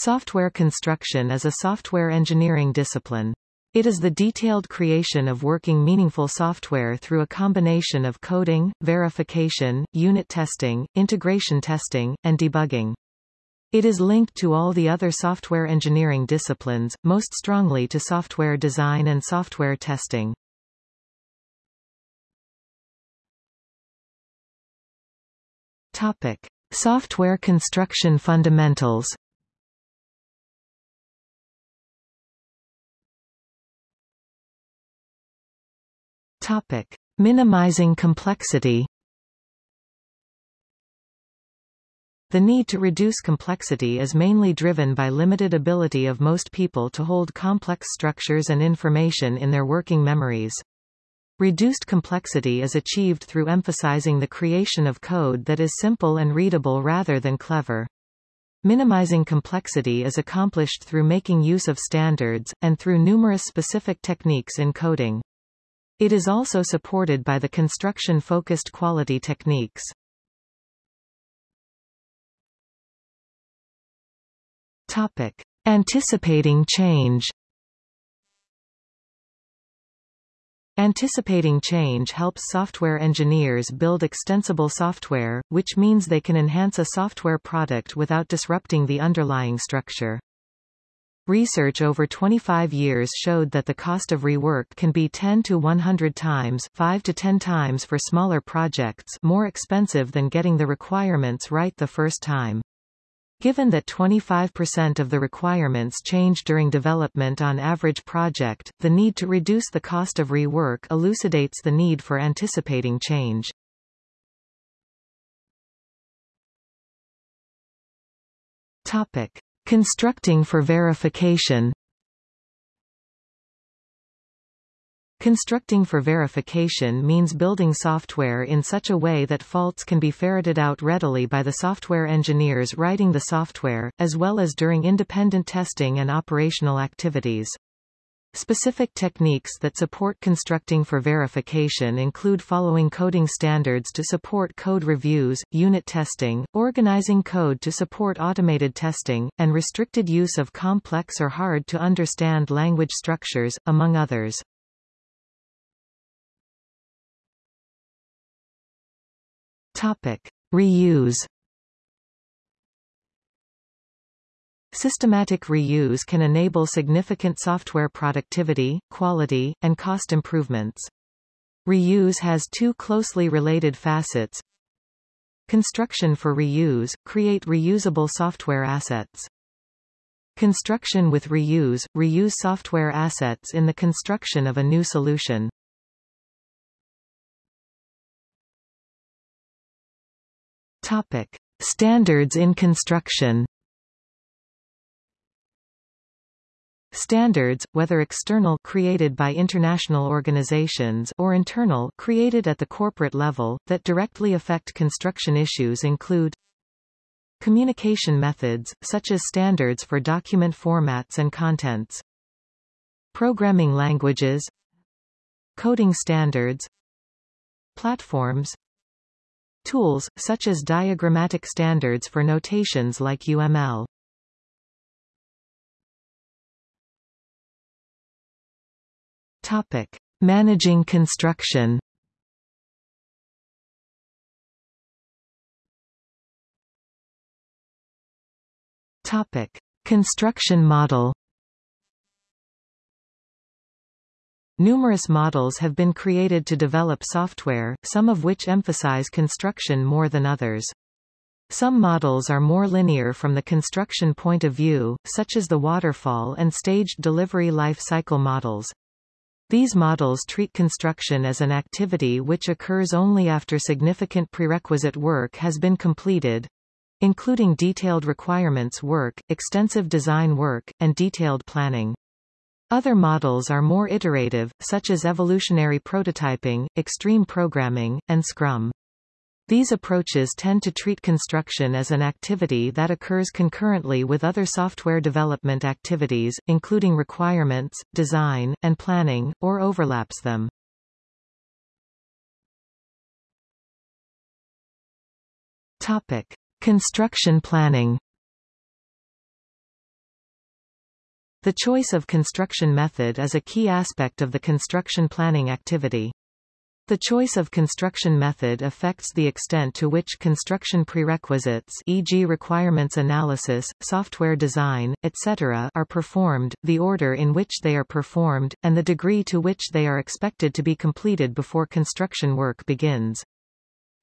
Software construction is a software engineering discipline. It is the detailed creation of working meaningful software through a combination of coding, verification, unit testing, integration testing, and debugging. It is linked to all the other software engineering disciplines, most strongly to software design and software testing. Topic. Software construction fundamentals Topic: Minimizing complexity. The need to reduce complexity is mainly driven by limited ability of most people to hold complex structures and information in their working memories. Reduced complexity is achieved through emphasizing the creation of code that is simple and readable rather than clever. Minimizing complexity is accomplished through making use of standards, and through numerous specific techniques in coding. It is also supported by the construction-focused quality techniques. Topic. Anticipating change Anticipating change helps software engineers build extensible software, which means they can enhance a software product without disrupting the underlying structure. Research over 25 years showed that the cost of rework can be 10 to 100 times 5 to 10 times for smaller projects more expensive than getting the requirements right the first time. Given that 25% of the requirements change during development on average project, the need to reduce the cost of rework elucidates the need for anticipating change. Topic. Constructing for verification Constructing for verification means building software in such a way that faults can be ferreted out readily by the software engineers writing the software, as well as during independent testing and operational activities. Specific techniques that support constructing for verification include following coding standards to support code reviews, unit testing, organizing code to support automated testing, and restricted use of complex or hard-to-understand language structures, among others. Topic. Reuse Systematic reuse can enable significant software productivity, quality, and cost improvements. Reuse has two closely related facets. Construction for reuse, create reusable software assets. Construction with reuse, reuse software assets in the construction of a new solution. Topic. Standards in construction Standards, whether external created by international organizations or internal created at the corporate level, that directly affect construction issues include Communication methods, such as standards for document formats and contents. Programming languages Coding standards Platforms Tools, such as diagrammatic standards for notations like UML Topic: Managing construction. Topic: Construction model. Numerous models have been created to develop software, some of which emphasize construction more than others. Some models are more linear from the construction point of view, such as the waterfall and staged delivery life cycle models. These models treat construction as an activity which occurs only after significant prerequisite work has been completed, including detailed requirements work, extensive design work, and detailed planning. Other models are more iterative, such as evolutionary prototyping, extreme programming, and Scrum. These approaches tend to treat construction as an activity that occurs concurrently with other software development activities, including requirements, design, and planning, or overlaps them. Topic. Construction planning The choice of construction method is a key aspect of the construction planning activity. The choice of construction method affects the extent to which construction prerequisites e.g. requirements analysis, software design, etc. are performed, the order in which they are performed, and the degree to which they are expected to be completed before construction work begins.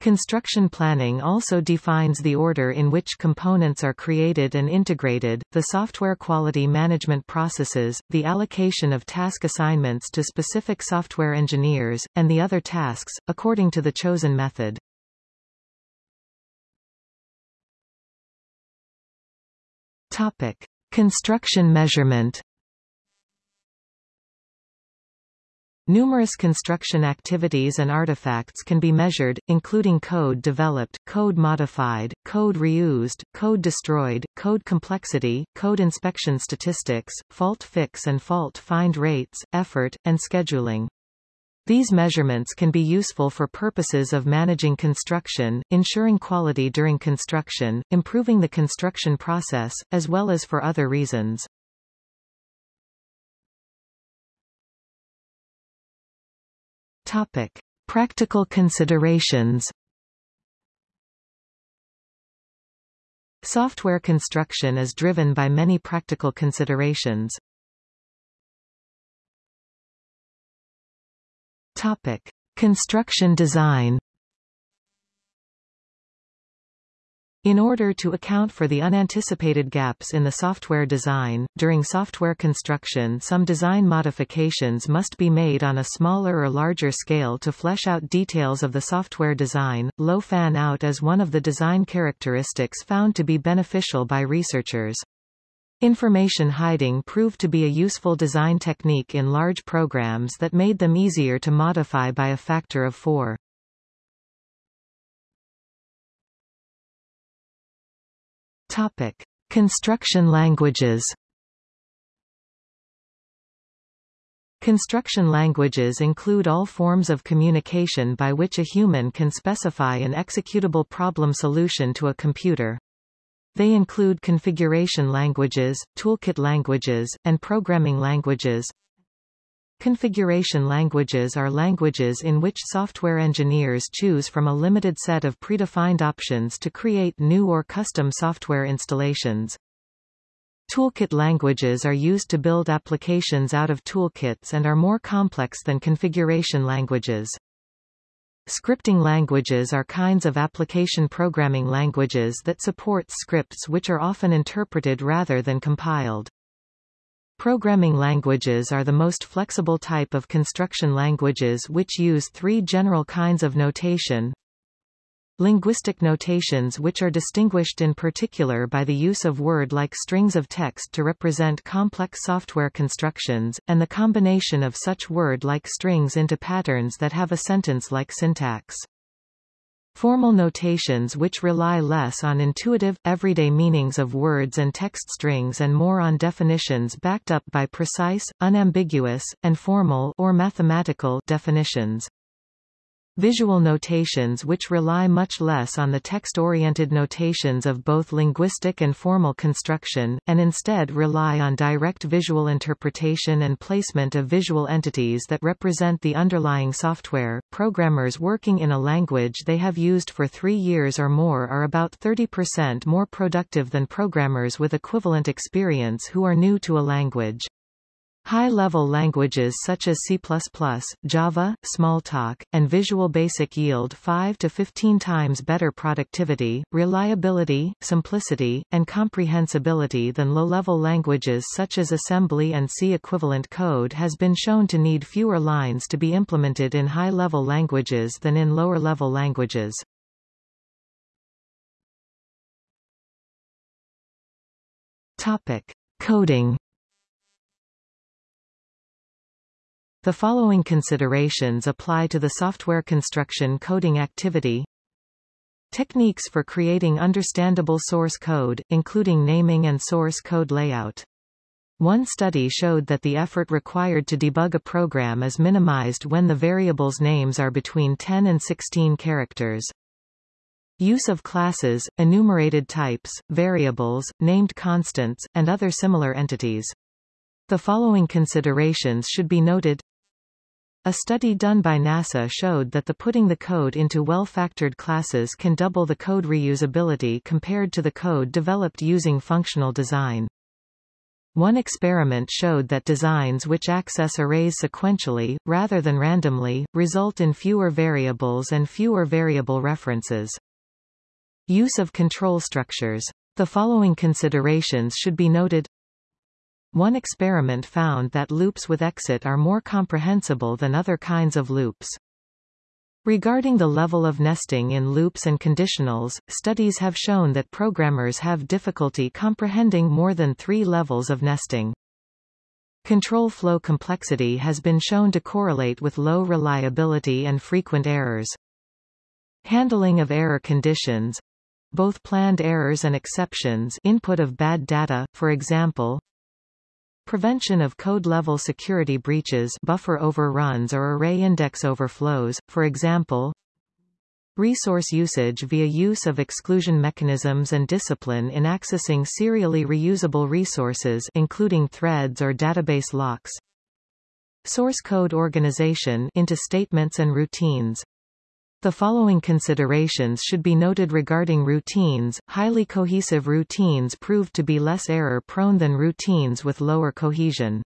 Construction planning also defines the order in which components are created and integrated, the software quality management processes, the allocation of task assignments to specific software engineers, and the other tasks, according to the chosen method. Topic. Construction measurement Numerous construction activities and artifacts can be measured, including code developed, code modified, code reused, code destroyed, code complexity, code inspection statistics, fault fix and fault find rates, effort, and scheduling. These measurements can be useful for purposes of managing construction, ensuring quality during construction, improving the construction process, as well as for other reasons. Topic. Practical considerations Software construction is driven by many practical considerations. Topic. Construction design In order to account for the unanticipated gaps in the software design, during software construction some design modifications must be made on a smaller or larger scale to flesh out details of the software design. Low fan-out is one of the design characteristics found to be beneficial by researchers. Information hiding proved to be a useful design technique in large programs that made them easier to modify by a factor of four. Topic: Construction languages. Construction languages include all forms of communication by which a human can specify an executable problem solution to a computer. They include configuration languages, toolkit languages, and programming languages. Configuration languages are languages in which software engineers choose from a limited set of predefined options to create new or custom software installations. Toolkit languages are used to build applications out of toolkits and are more complex than configuration languages. Scripting languages are kinds of application programming languages that support scripts which are often interpreted rather than compiled. Programming languages are the most flexible type of construction languages which use three general kinds of notation. Linguistic notations which are distinguished in particular by the use of word-like strings of text to represent complex software constructions, and the combination of such word-like strings into patterns that have a sentence-like syntax. Formal notations which rely less on intuitive, everyday meanings of words and text strings and more on definitions backed up by precise, unambiguous, and formal or mathematical definitions. Visual notations which rely much less on the text-oriented notations of both linguistic and formal construction, and instead rely on direct visual interpretation and placement of visual entities that represent the underlying software. Programmers working in a language they have used for three years or more are about 30% more productive than programmers with equivalent experience who are new to a language. High-level languages such as C++, Java, Smalltalk, and Visual Basic yield 5 to 15 times better productivity, reliability, simplicity, and comprehensibility than low-level languages such as assembly and C. Equivalent code has been shown to need fewer lines to be implemented in high-level languages than in lower-level languages. Topic. Coding The following considerations apply to the software construction coding activity. Techniques for creating understandable source code, including naming and source code layout. One study showed that the effort required to debug a program is minimized when the variables' names are between 10 and 16 characters. Use of classes, enumerated types, variables, named constants, and other similar entities. The following considerations should be noted. A study done by NASA showed that the putting the code into well-factored classes can double the code reusability compared to the code developed using functional design. One experiment showed that designs which access arrays sequentially, rather than randomly, result in fewer variables and fewer variable references. Use of control structures. The following considerations should be noted. One experiment found that loops with exit are more comprehensible than other kinds of loops. Regarding the level of nesting in loops and conditionals, studies have shown that programmers have difficulty comprehending more than three levels of nesting. Control flow complexity has been shown to correlate with low reliability and frequent errors. Handling of error conditions both planned errors and exceptions input of bad data, for example, Prevention of code-level security breaches buffer overruns or array index overflows, for example. Resource usage via use of exclusion mechanisms and discipline in accessing serially reusable resources including threads or database locks. Source code organization into statements and routines the following considerations should be noted regarding routines. Highly cohesive routines proved to be less error-prone than routines with lower cohesion.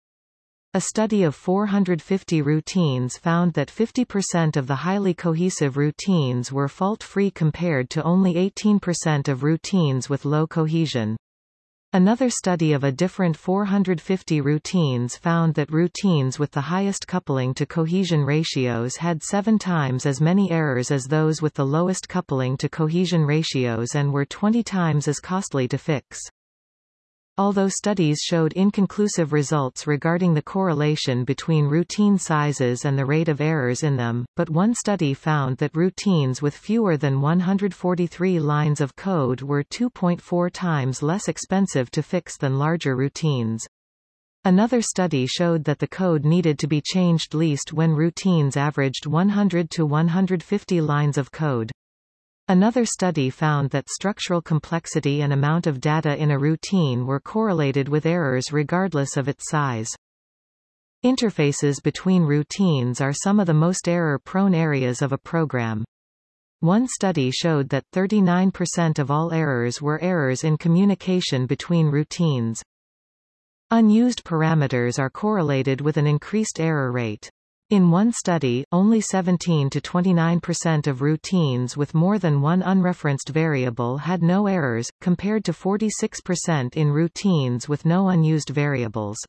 A study of 450 routines found that 50% of the highly cohesive routines were fault-free compared to only 18% of routines with low cohesion. Another study of a different 450 routines found that routines with the highest coupling to cohesion ratios had seven times as many errors as those with the lowest coupling to cohesion ratios and were 20 times as costly to fix. Although studies showed inconclusive results regarding the correlation between routine sizes and the rate of errors in them, but one study found that routines with fewer than 143 lines of code were 2.4 times less expensive to fix than larger routines. Another study showed that the code needed to be changed least when routines averaged 100 to 150 lines of code. Another study found that structural complexity and amount of data in a routine were correlated with errors regardless of its size. Interfaces between routines are some of the most error-prone areas of a program. One study showed that 39% of all errors were errors in communication between routines. Unused parameters are correlated with an increased error rate. In one study, only 17 to 29% of routines with more than one unreferenced variable had no errors, compared to 46% in routines with no unused variables.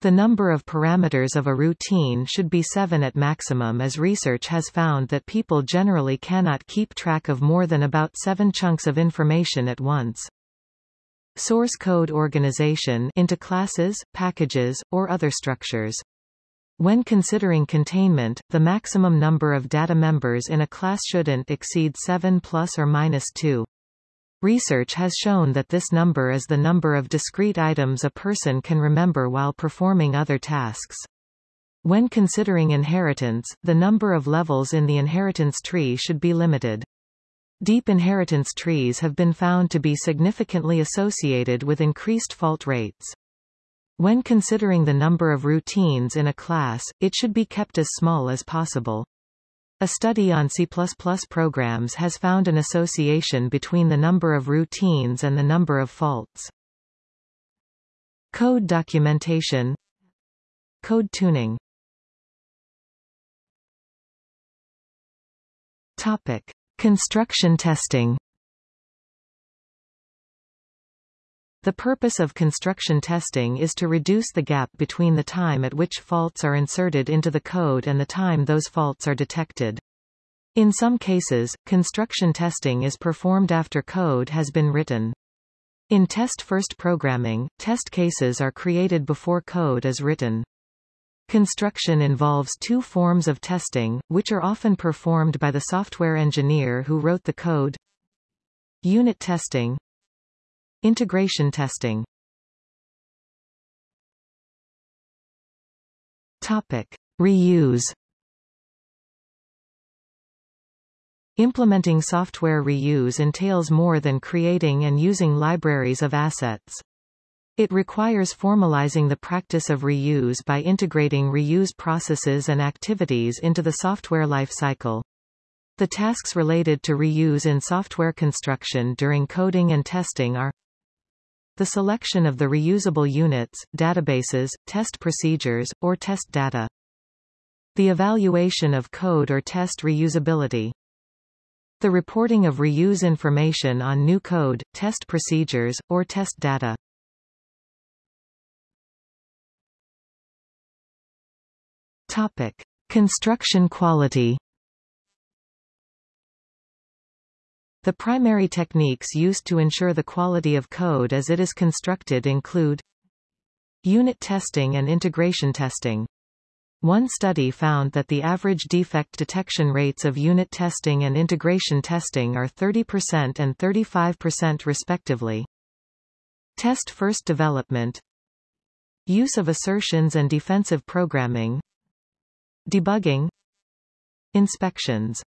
The number of parameters of a routine should be 7 at maximum as research has found that people generally cannot keep track of more than about 7 chunks of information at once. Source code organization into classes, packages, or other structures. When considering containment, the maximum number of data members in a class shouldn't exceed 7 plus or minus 2. Research has shown that this number is the number of discrete items a person can remember while performing other tasks. When considering inheritance, the number of levels in the inheritance tree should be limited. Deep inheritance trees have been found to be significantly associated with increased fault rates. When considering the number of routines in a class, it should be kept as small as possible. A study on C++ programs has found an association between the number of routines and the number of faults. Code documentation Code tuning Topic. Construction testing The purpose of construction testing is to reduce the gap between the time at which faults are inserted into the code and the time those faults are detected. In some cases, construction testing is performed after code has been written. In test-first programming, test cases are created before code is written. Construction involves two forms of testing, which are often performed by the software engineer who wrote the code. Unit testing, Integration testing Topic. Reuse Implementing software reuse entails more than creating and using libraries of assets. It requires formalizing the practice of reuse by integrating reuse processes and activities into the software lifecycle. The tasks related to reuse in software construction during coding and testing are the selection of the reusable units, databases, test procedures, or test data. The evaluation of code or test reusability. The reporting of reuse information on new code, test procedures, or test data. Topic: Construction quality. The primary techniques used to ensure the quality of code as it is constructed include Unit testing and integration testing. One study found that the average defect detection rates of unit testing and integration testing are 30% and 35% respectively. Test-first development Use of assertions and defensive programming Debugging Inspections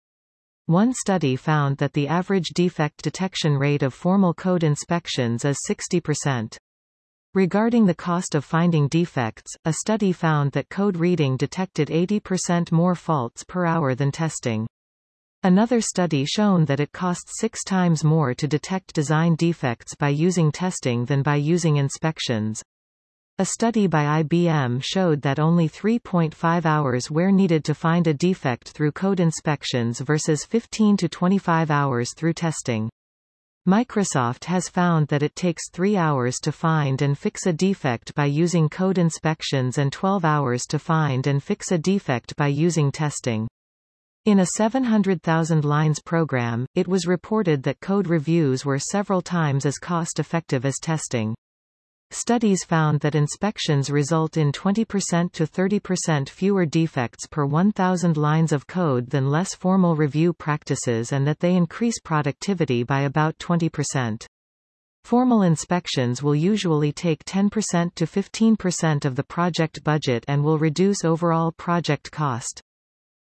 One study found that the average defect detection rate of formal code inspections is 60%. Regarding the cost of finding defects, a study found that code reading detected 80% more faults per hour than testing. Another study shown that it costs six times more to detect design defects by using testing than by using inspections. A study by IBM showed that only 3.5 hours were needed to find a defect through code inspections versus 15 to 25 hours through testing. Microsoft has found that it takes 3 hours to find and fix a defect by using code inspections and 12 hours to find and fix a defect by using testing. In a 700,000 lines program, it was reported that code reviews were several times as cost-effective as testing. Studies found that inspections result in 20% to 30% fewer defects per 1,000 lines of code than less formal review practices and that they increase productivity by about 20%. Formal inspections will usually take 10% to 15% of the project budget and will reduce overall project cost.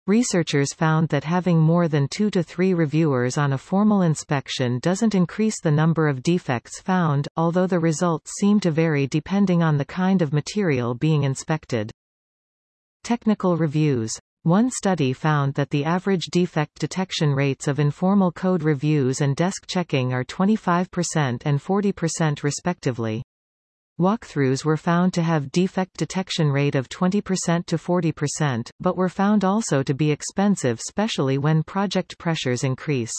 Researchers found that having more than two to three reviewers on a formal inspection doesn't increase the number of defects found, although the results seem to vary depending on the kind of material being inspected. Technical reviews. One study found that the average defect detection rates of informal code reviews and desk checking are 25% and 40% respectively. Walkthroughs were found to have defect detection rate of 20% to 40%, but were found also to be expensive especially when project pressures increase.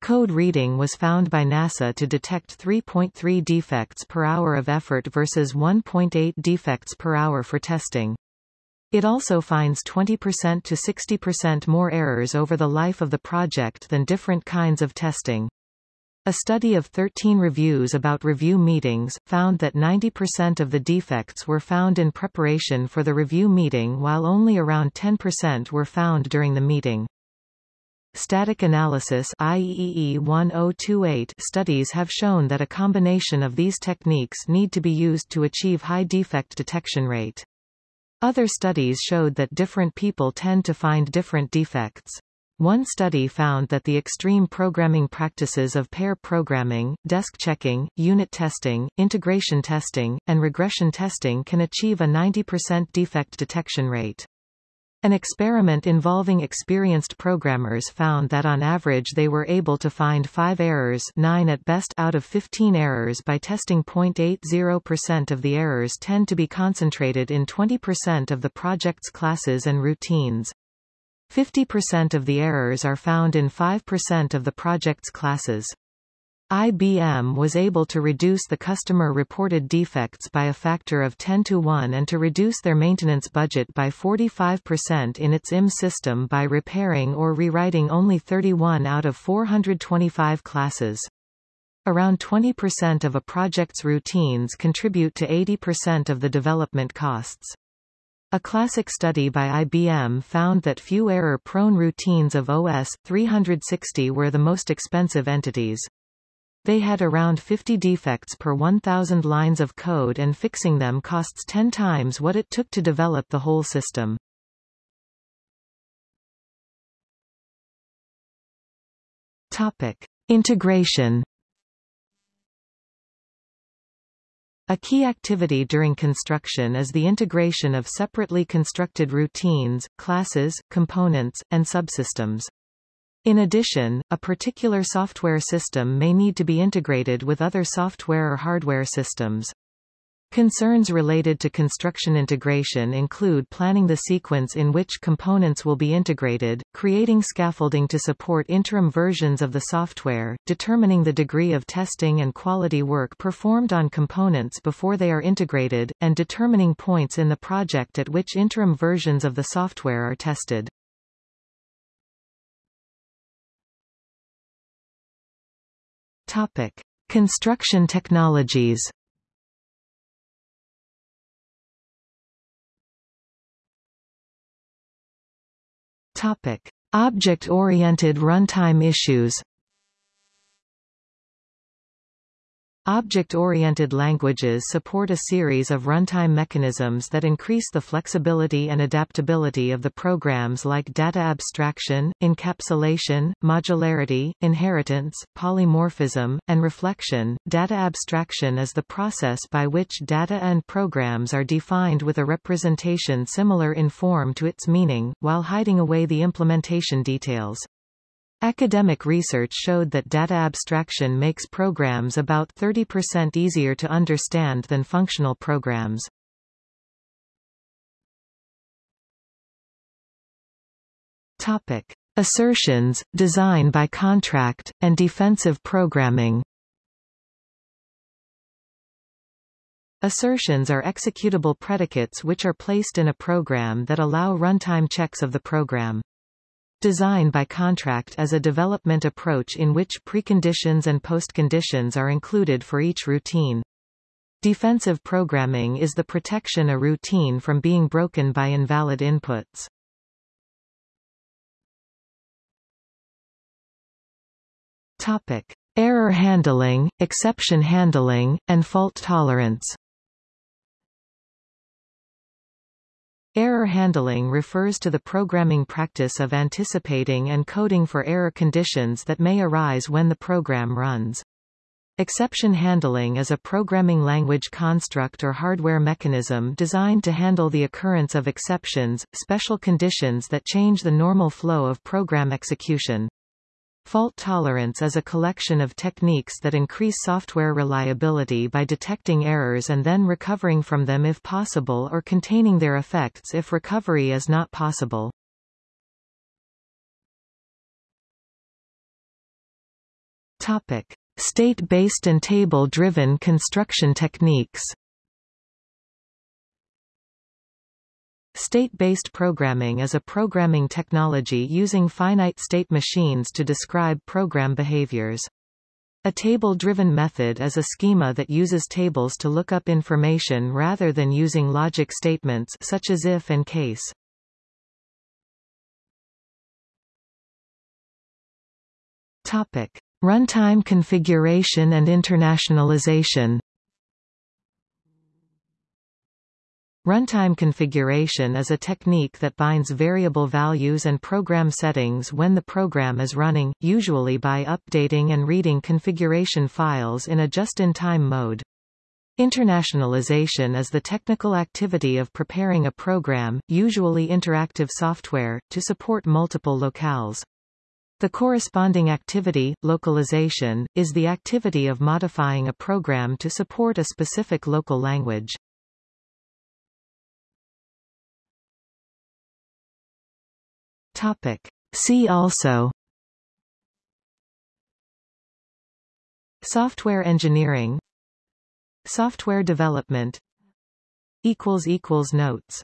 Code reading was found by NASA to detect 3.3 defects per hour of effort versus 1.8 defects per hour for testing. It also finds 20% to 60% more errors over the life of the project than different kinds of testing. A study of 13 reviews about review meetings, found that 90% of the defects were found in preparation for the review meeting while only around 10% were found during the meeting. Static analysis IEEE 1028 studies have shown that a combination of these techniques need to be used to achieve high defect detection rate. Other studies showed that different people tend to find different defects. One study found that the extreme programming practices of pair programming, desk checking, unit testing, integration testing, and regression testing can achieve a 90% defect detection rate. An experiment involving experienced programmers found that on average they were able to find 5 errors 9 at best out of 15 errors by testing 0.80% of the errors tend to be concentrated in 20% of the project's classes and routines. 50% of the errors are found in 5% of the project's classes. IBM was able to reduce the customer-reported defects by a factor of 10 to 1 and to reduce their maintenance budget by 45% in its IMS system by repairing or rewriting only 31 out of 425 classes. Around 20% of a project's routines contribute to 80% of the development costs. A classic study by IBM found that few error-prone routines of OS 360 were the most expensive entities. They had around 50 defects per 1,000 lines of code and fixing them costs 10 times what it took to develop the whole system. Topic. Integration A key activity during construction is the integration of separately constructed routines, classes, components, and subsystems. In addition, a particular software system may need to be integrated with other software or hardware systems. Concerns related to construction integration include planning the sequence in which components will be integrated, creating scaffolding to support interim versions of the software, determining the degree of testing and quality work performed on components before they are integrated, and determining points in the project at which interim versions of the software are tested. Topic: Construction technologies. Object-oriented runtime issues. Object-oriented languages support a series of runtime mechanisms that increase the flexibility and adaptability of the programs like data abstraction, encapsulation, modularity, inheritance, polymorphism, and reflection. Data abstraction is the process by which data and programs are defined with a representation similar in form to its meaning, while hiding away the implementation details. Academic research showed that data abstraction makes programs about 30% easier to understand than functional programs. Topic: Assertions, design by contract, and defensive programming. Assertions are executable predicates which are placed in a program that allow runtime checks of the program. Design by contract as a development approach in which preconditions and postconditions are included for each routine. Defensive programming is the protection a routine from being broken by invalid inputs. Topic: Error handling, exception handling, and fault tolerance. Error handling refers to the programming practice of anticipating and coding for error conditions that may arise when the program runs. Exception handling is a programming language construct or hardware mechanism designed to handle the occurrence of exceptions, special conditions that change the normal flow of program execution. Fault tolerance is a collection of techniques that increase software reliability by detecting errors and then recovering from them if possible or containing their effects if recovery is not possible. Topic: State-based and table-driven construction techniques. State-based programming is a programming technology using finite state machines to describe program behaviors. A table-driven method is a schema that uses tables to look up information rather than using logic statements such as if and case. Topic: Runtime configuration and internationalization. Runtime configuration is a technique that binds variable values and program settings when the program is running, usually by updating and reading configuration files in a just-in-time mode. Internationalization is the technical activity of preparing a program, usually interactive software, to support multiple locales. The corresponding activity, localization, is the activity of modifying a program to support a specific local language. Topic. See also Software engineering Software development Notes